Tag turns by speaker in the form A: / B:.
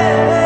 A: yeah.